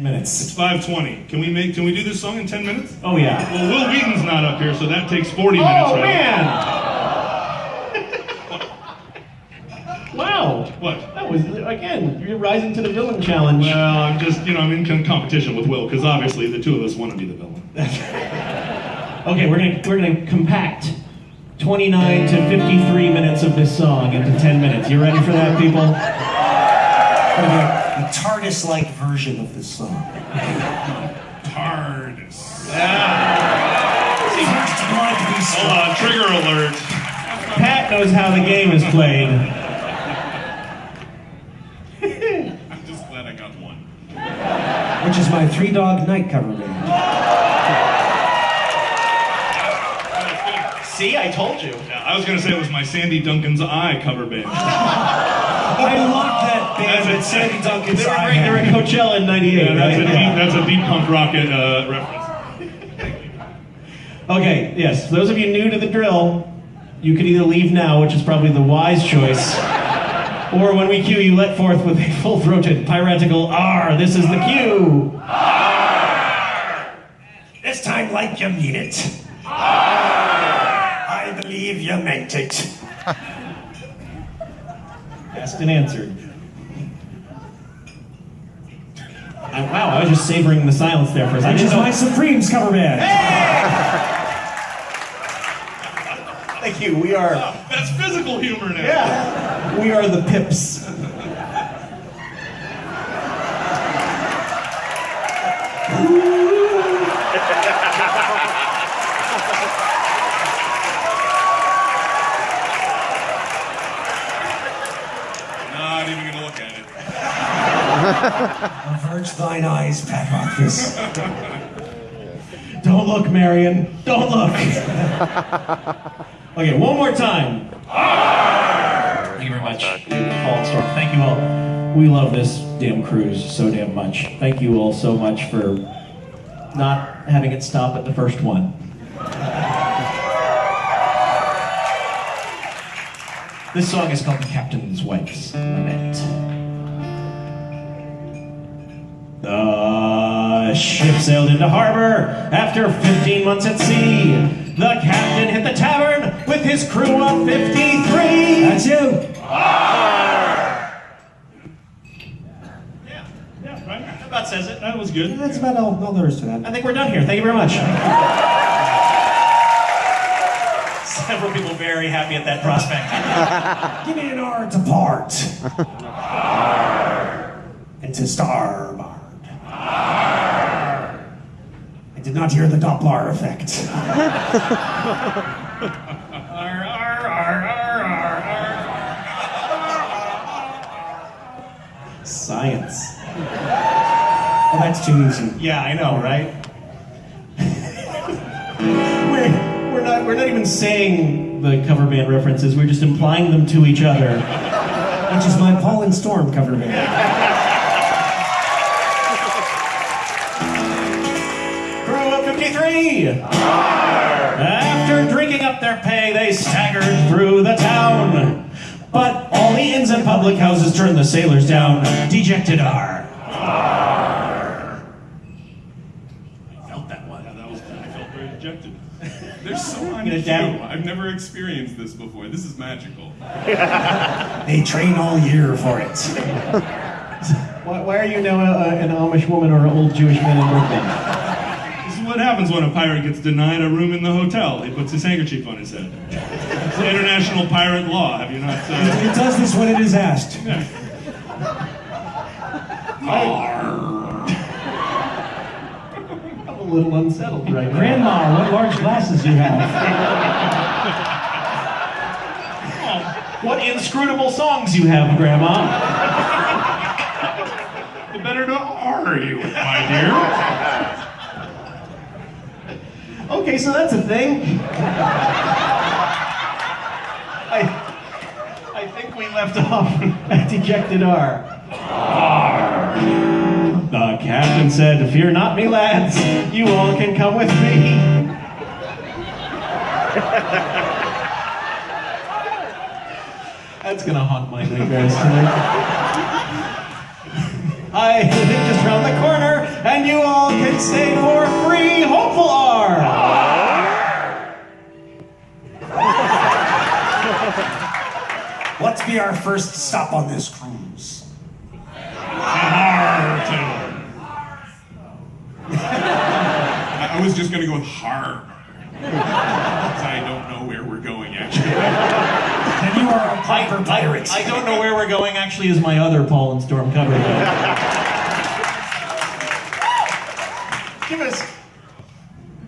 minutes. It's 5:20. Can we make? Can we do this song in 10 minutes? Oh yeah. Well, Wil Wheaton's not up here, so that takes 40 minutes. Oh right? man! wow. What? That was again. You're rising to the villain challenge. Well, I'm just, you know, I'm in competition with Wil because obviously the two of us want to be the villain. Okay, we're gonna we're gonna compact 29 to 53 minutes of this song into 10 minutes. You ready for that, people? A TARDIS-like version of this song. TARDIS. Hold Hold on, trigger alert. Pat knows how the game is played. I'm just glad I got one. Which is my Three Dog Night cover band. See, I told you. Yeah, I was gonna say it was my Sandy Duncan's Eye cover band. I love that band that Sandy Duncan's They were, I great. they were had. at Coachella in '98, Yeah, that's, a right? deep, that's a deep punk rocket uh, reference. Okay, yes. For those of you new to the drill, you can either leave now, which is probably the wise choice, or when we cue, you let forth with a full-throated piratical R. This is the cue. This time like you mean it. I believe you meant it. Asked and answered. I, wow, I was just savoring the silence there for a second. I Which is didn't my Supremes cover band. Thank you. We are. That's physical humor now. Yeah. We are the Pips. Not even gonna look at it. Averge thine eyes, Pat Rothfuss. Don't look, Marion. Don't look. okay, one more time. Thank you very much. Thank you all. We love this damn cruise so damn much. Thank you all so much for not having it stop at the first one. This song is called The Captain's Wife's Lament. Ship sailed into harbor after 15 months at sea. The captain hit the tavern with his crew of 53. That's you. Yeah, yeah, right. That about says it. That was good. That's about all, all there is to that. I think we're done here. Thank you very much. Several people very happy at that prospect. Give me an R to part. and to starboard. I did not hear the Doppler effect. Science. Oh, that's too easy. Yeah, I know, right? we're, we're not we're not even saying the cover band references. We're just implying them to each other. Which is my Paul and Storm cover band. Of 53! After drinking up their pay, they staggered through the town. But all the inns and public houses turned the sailors down. Dejected are. I felt that one. Yeah, that was. I felt very dejected. There's so Get much it down. I've never experienced this before. This is magical. They train all year for it. Why, why are you now uh, an Amish woman or an old Jewish man in Brooklyn? This is what happens when a pirate gets denied a room in the hotel. He puts his handkerchief on his head. It's international pirate law. Have you not? Uh, It does this when it is asked. I'm a little unsettled right now. Grandma, what large glasses you have. What inscrutable songs you have, Grandma. the better to are you, my dear? Okay, so that's a thing. I, I think we left off at Dejected R. R. The captain said, Fear not me, lads, you all can come with me. That's gonna haunt my nightmares tonight. I think just round the corner the hopeful are. Let's be our first stop on this cruise. Hard. I was just gonna go with hard. I don't know where we're going actually. and you are a Piper Pirates. I don't know where we're going actually is my other Paul and Storm cover. Give us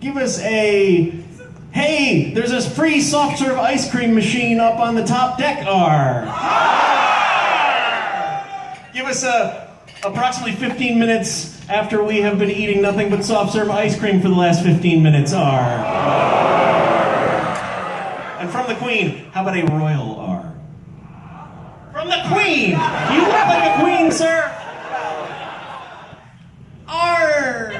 give us a. Hey, there's this free soft serve ice cream machine up on the top deck. R. Give us a approximately 15 minutes after we have been eating nothing but soft serve ice cream for the last 15 minutes. R. And from the Queen, how about a royal R? From the Queen! You look like a queen, sir? R.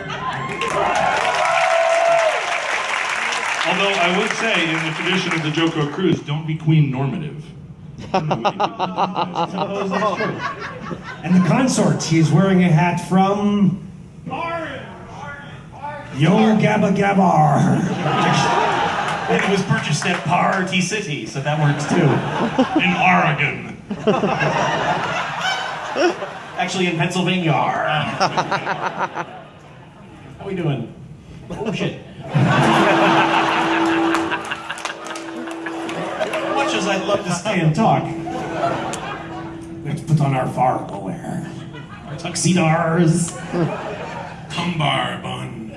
Although I would say, in the tradition of the JoCo Cruise, don't be queen normative. And the consort, he is wearing a hat from. Yo Gabba Gabbar. And it was purchased at Party City, so that works too. In Oregon. Actually, in Pennsylvania. How we doing? Oh shit. As I'd love to stay and talk, Let's put on our Fargo wear. our tuxedos. Cumbar buns.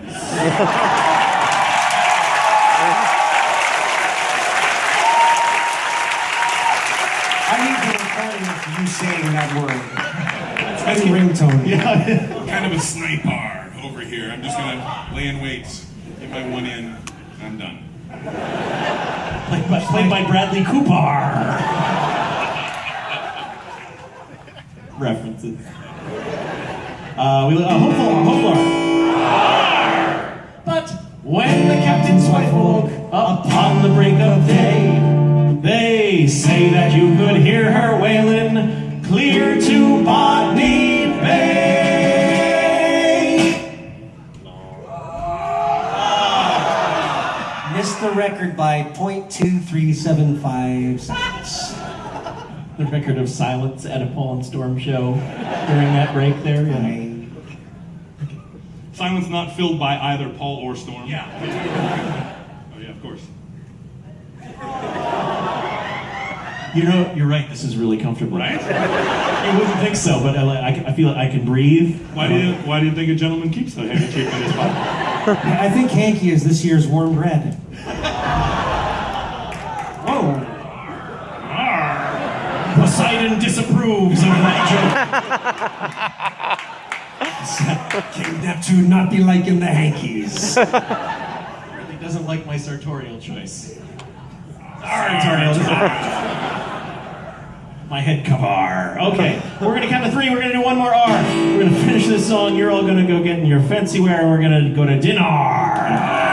I need the recording of you saying that word. As a ringtone. Yeah. Kind of a sniper over here. I'm just gonna lay in wait, get my one in. Played by, played by Bradley Cooper. References. Uh, we uh, hopeful, hopeful. But when the captain's wife woke upon the break of day, they say that you could hear her wailing clear to Botany Bay. Record by 0.2375 seconds. The record of silence at a Paul and Storm show during that break there. Yeah. I- Silence not filled by either Paul or Storm. yeah. Oh yeah, of course. You know, you're right. This is really comfortable. Right? You wouldn't think so, but I, I, I feel like I can breathe. Why do you Why do you think a gentleman keeps the handkerchief in his pocket? I think Hanky is this year's warm bread. Poseidon disapproves of that joke. King Neptune not be liking the hankies. Really doesn't like my sartorial choice. Sartorial. my head cover. Okay, we're gonna count to three. We're gonna do one more R. We're gonna finish this song. You're all gonna go get in your fancy wear, and we're gonna go to dinner.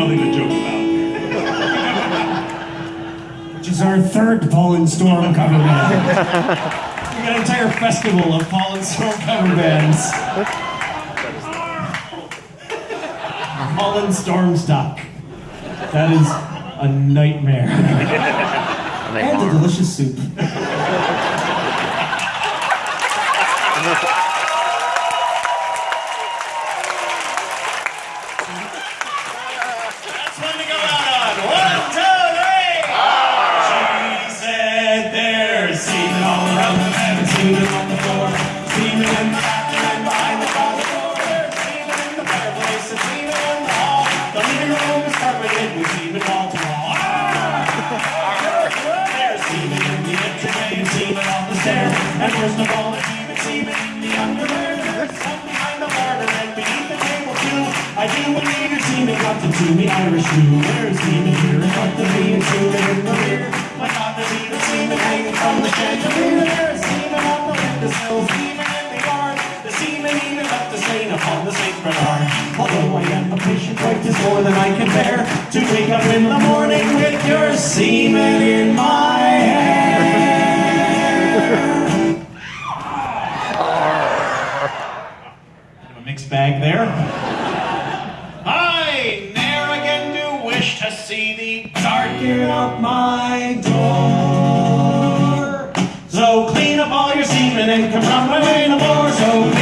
Nothing to joke about. Which is our third and Storm cover band. We got an entire festival of and Storm cover bands. And Storm stock. That is a nightmare. And a delicious soup. stairs. And worst of all, there's even semen in the underwear. There's some behind the border and beneath the table too. I do believe your team semen got to do me Irish blue. There's here in front of me and semen in the rear. My God, there's even semen hanging from the chandelier. There's semen on the windowsill, semen in the yard. The semen even left the stain upon the St. Bernard. Although I am a patient wife, it's more than I can bear to wake up in the morning with your semen in my hair. bag there. I ne'er again do wish to see thee darken up my door. So clean up all your semen and come from my way no more. So